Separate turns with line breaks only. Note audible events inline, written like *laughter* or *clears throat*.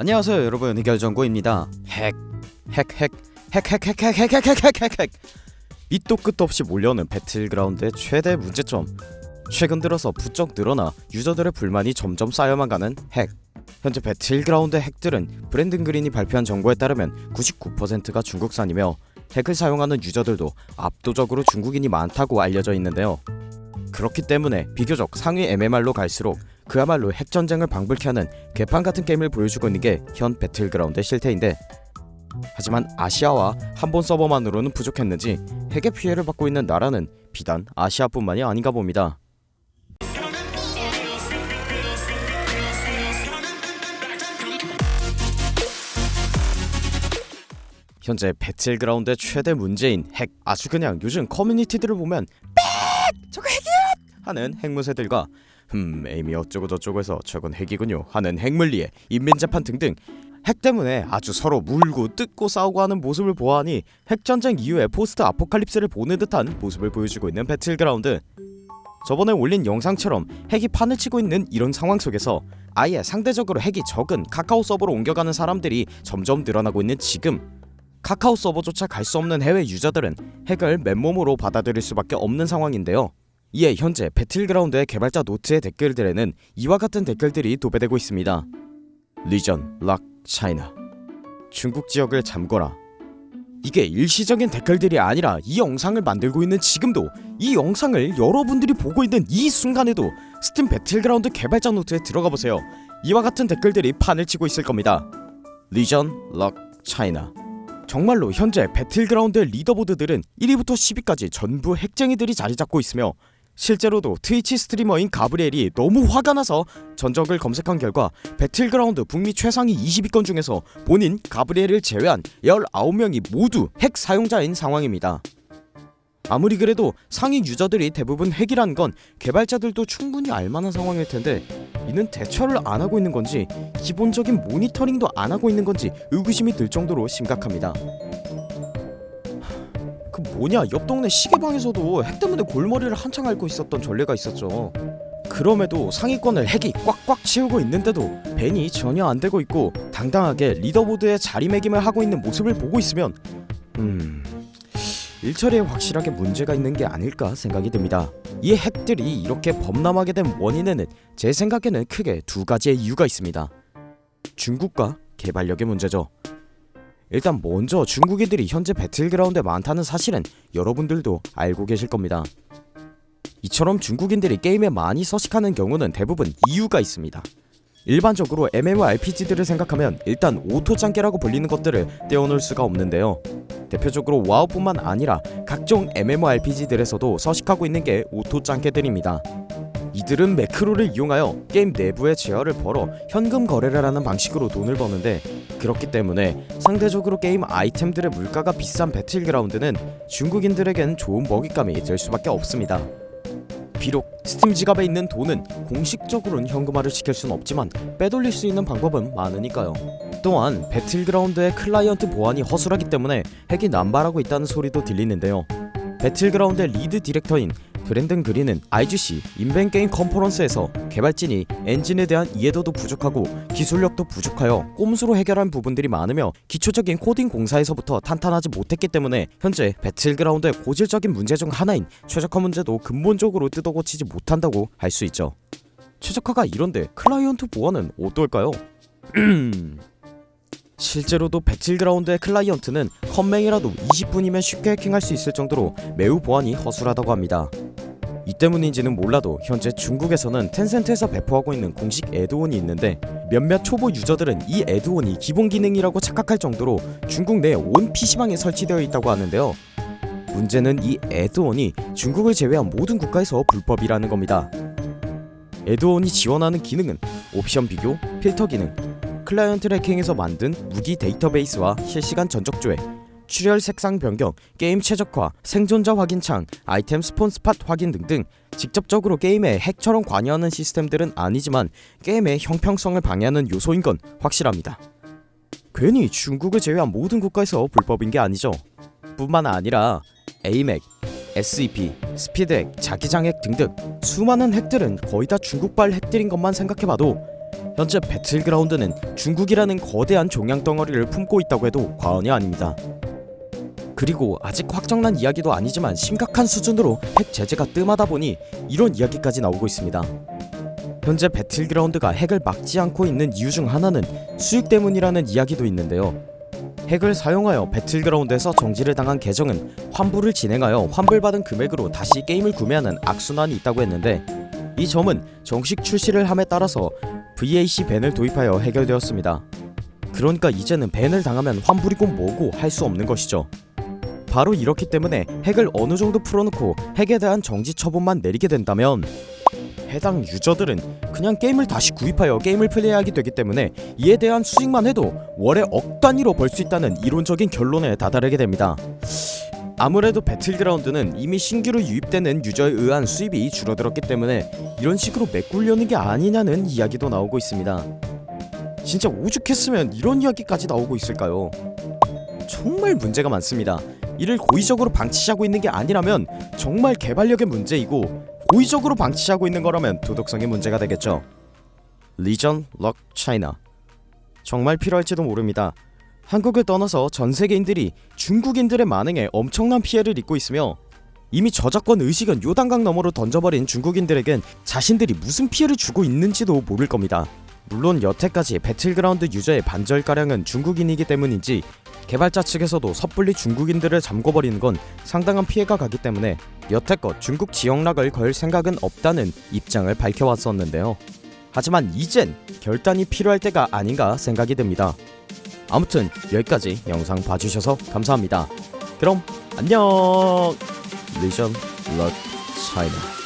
안녕하세요 여러분 해결정구입니다 핵 핵핵 밑도 끝도 없이 몰려오는 배틀그라운드의 최대 문제점 최근 들어서 부쩍 늘어나 유저들의 불만이 점점 쌓여만 가는 핵 현재 배틀그라운드 핵들은 브랜든 그린이 발표한 정보에 따르면 99%가 중국산이며 핵을 사용하는 유저들도 압도적으로 중국인이 많다고 알려져 있는데요 그렇기 때문에 비교적 상위 MMR로 갈수록 그야말로 핵전쟁을 방불케 하는 개판 같은 게임을 보여주고 있는 게 현 배틀그라운드의 실태인데 하지만 아시아와 한본 서버만으로는 부족했는지 핵의 피해를 받고 있는 나라는 비단 아시아뿐만이 아닌가 봅니다. 현재 배틀그라운드의 최대 문제인 핵 아주 그냥 요즘 커뮤니티들을 보면 빽! 저거 핵이야! 하는 핵무새들과 흠 aim이 어쩌고 저쩌고 해서 저건 핵이군요. 하는 핵몰이에 인민재판 등등. 핵 때문에 아주 서로 물고 뜯고 싸우고 하는 모습을 보아하니 핵전쟁 이후의 포스트 아포칼립스를 보는 듯한 모습을 보여주고 있는 배틀그라운드. 저번에 올린 영상처럼 핵이 판을 치고 있는 이런 상황 속에서 아예 상대적으로 핵이 적은 카카오 서버로 옮겨가는 사람들이 점점 늘어나고 있는 지금. 카카오 서버조차 갈 수 없는 해외 유저들은 핵을 맨몸으로 받아들일 수밖에 없는 상황인데요 이에 현재 배틀그라운드의 개발자 노트의 댓글들에는 이와 같은 댓글들이 도배되고 있습니다. region, lock, China 중국 지역을 잠궈라 이게 일시적인 댓글들이 아니라 이 영상을 만들고 있는 지금도 이 영상을 여러분들이 보고 있는 이 순간에도 스팀 배틀그라운드 개발자 노트에 들어가 보세요. 이와 같은 댓글들이 판을 치고 있을 겁니다. region, lock, China 정말로 현재 배틀그라운드의 leaderboard들은 1위부터 10위까지 전부 핵쟁이들이 자리 잡고 있으며 실제로도 트위치 스트리머인 가브리엘이 너무 화가 나서 전적을 검색한 결과 배틀그라운드 북미 최상위 20위권 중에서 본인 가브리엘을 제외한 19명이 모두 핵 사용자인 상황입니다. 아무리 그래도 상위 유저들이 대부분 핵이란 건 개발자들도 충분히 알만한 상황일 텐데 이는 대처를 안 하고 있는 건지 기본적인 모니터링도 안 하고 있는 건지 의구심이 들 정도로 심각합니다. 그 뭐냐 옆 동네 시계방에서도 핵 때문에 골머리를 한창 앓고 있었던 전례가 있었죠. 그럼에도 상위권을 핵이 꽉꽉 채우고 있는데도 벤이 전혀 안되고 있고 당당하게 리더보드에 자리매김을 하고 있는 모습을 보고 있으면 음... 일처리에 확실하게 문제가 있는 게 아닐까 생각이 듭니다. 이 핵들이 이렇게 범람하게 된 원인에는 제 생각에는 크게 두 가지의 이유가 있습니다. 중국과 개발력의 문제죠 일단 먼저 중국인들이 현재 배틀그라운드에 많다는 사실은 여러분들도 알고 계실 겁니다. 이처럼 중국인들이 게임에 많이 서식하는 경우는 대부분 이유가 있습니다. 일반적으로 MMORPG들을 생각하면 일단 오토짱깨라고 불리는 것들을 떼어놓을 수가 없는데요. 대표적으로 와우뿐만 아니라 각종 MMORPG들에서도 서식하고 있는 게 오토짱깨들입니다. 이들은 매크로를 이용하여 게임 내부의 재화를 벌어 현금 거래를 하는 방식으로 돈을 버는데 그렇기 때문에 상대적으로 게임 아이템들의 물가가 비싼 배틀그라운드는 중국인들에겐 좋은 먹잇감이 될 수밖에 없습니다. 비록 스팀 지갑에 있는 돈은 공식적으로는 현금화를 시킬 수는 없지만 빼돌릴 수 있는 방법은 많으니까요. 또한 배틀그라운드의 클라이언트 보안이 허술하기 때문에 핵이 남발하고 있다는 소리도 들리는데요. 배틀그라운드의 lead director인 브랜든 그린은 IGC 인벤게임 컨퍼런스에서 개발진이 엔진에 대한 이해도도 부족하고 기술력도 부족하여 꼼수로 해결한 부분들이 많으며 기초적인 코딩 공사에서부터 탄탄하지 못했기 때문에 현재 배틀그라운드의 고질적인 문제 중 하나인 최적화 문제도 근본적으로 뜯어고치지 못한다고 할 수 있죠 최적화가 이런데 클라이언트 보안은 어떨까요? *clears throat* 실제로도 배틀그라운드의 클라이언트는 컴맹이라도 20분이면 쉽게 해킹할 수 있을 정도로 매우 보안이 허술하다고 합니다. 이 때문인지는 몰라도 현재 중국에서는 텐센트에서 배포하고 있는 공식 add-on이 있는데 몇몇 초보 유저들은 이 add-on이 기본 기능이라고 착각할 정도로 중국 내 온 PC방에 설치되어 있다고 하는데요. 문제는 이 add-on이 중국을 제외한 모든 국가에서 불법이라는 겁니다. add-on이 지원하는 기능은 옵션 비교, 필터 기능, 클라이언트 해킹에서 만든 무기 데이터베이스와 실시간 전적 조회, 출혈 색상 변경, 게임 최적화, 생존자 확인창, 아이템 spawn spot 확인 등등 직접적으로 게임에 핵처럼 관여하는 시스템들은 아니지만 게임의 형평성을 방해하는 요소인 건 확실합니다. 괜히 중국을 제외한 모든 국가에서 불법인 게 아니죠. 뿐만 아니라 AMAC, SEP, 스피드핵, 자기장핵 등등 수많은 핵들은 거의 다 중국발 핵들인 것만 생각해봐도 현재 배틀그라운드는 중국이라는 거대한 종양 덩어리를 품고 있다고 해도 과언이 아닙니다. 그리고 아직 확정난 이야기도 아니지만 심각한 수준으로 핵 제재가 뜸하다 보니 이런 이야기까지 나오고 있습니다. 현재 배틀그라운드가 핵을 막지 않고 있는 이유 중 하나는 수익 때문이라는 이야기도 있는데요. 핵을 사용하여 배틀그라운드에서 정지를 당한 계정은 환불을 진행하여 환불받은 금액으로 다시 게임을 구매하는 악순환이 있다고 했는데 이 점은 정식 출시를 함에 따라서 VAC 밴을 도입하여 해결되었습니다. 그러니까 이제는 밴을 당하면 환불이고 뭐고 할 수 없는 것이죠. 바로 이렇기 때문에 핵을 어느 정도 풀어놓고 핵에 대한 정지 처분만 내리게 된다면 해당 유저들은 그냥 게임을 다시 구입하여 게임을 플레이하게 되기 때문에 이에 대한 수익만 해도 월에 억 단위로 벌 수 있다는 이론적인 결론에 다다르게 됩니다. 아무래도 배틀그라운드는 이미 신규로 유입되는 유저에 의한 수입이 줄어들었기 때문에 이런 식으로 메꾸려는 게 아니냐는 이야기도 나오고 있습니다. 진짜 오죽했으면 이런 이야기까지 나오고 있을까요? 정말 문제가 많습니다. 이를 고의적으로 방치하고 있는 게 아니라면 정말 개발력의 문제이고 고의적으로 방치하고 있는 거라면 도덕성의 문제가 되겠죠. region lock China 정말 필요할지도 모릅니다. 한국을 떠나서 전 세계인들이 중국인들의 만행에 엄청난 피해를 입고 있으며 이미 저작권 의식은 요단강 너머로 던져버린 중국인들에겐 자신들이 무슨 피해를 주고 있는지도 모를 겁니다. 물론 여태까지 배틀그라운드 유저의 반절가량은 중국인이기 때문인지 개발자 측에서도 섣불리 중국인들을 잠궈버리는 건 상당한 피해가 가기 때문에 여태껏 중국 지역락을 걸 생각은 없다는 입장을 밝혀왔었는데요. 하지만 이젠 결단이 필요할 때가 아닌가 생각이 듭니다. 아무튼 여기까지 영상 봐주셔서 감사합니다. 그럼 안녕! 리전 럿 차이나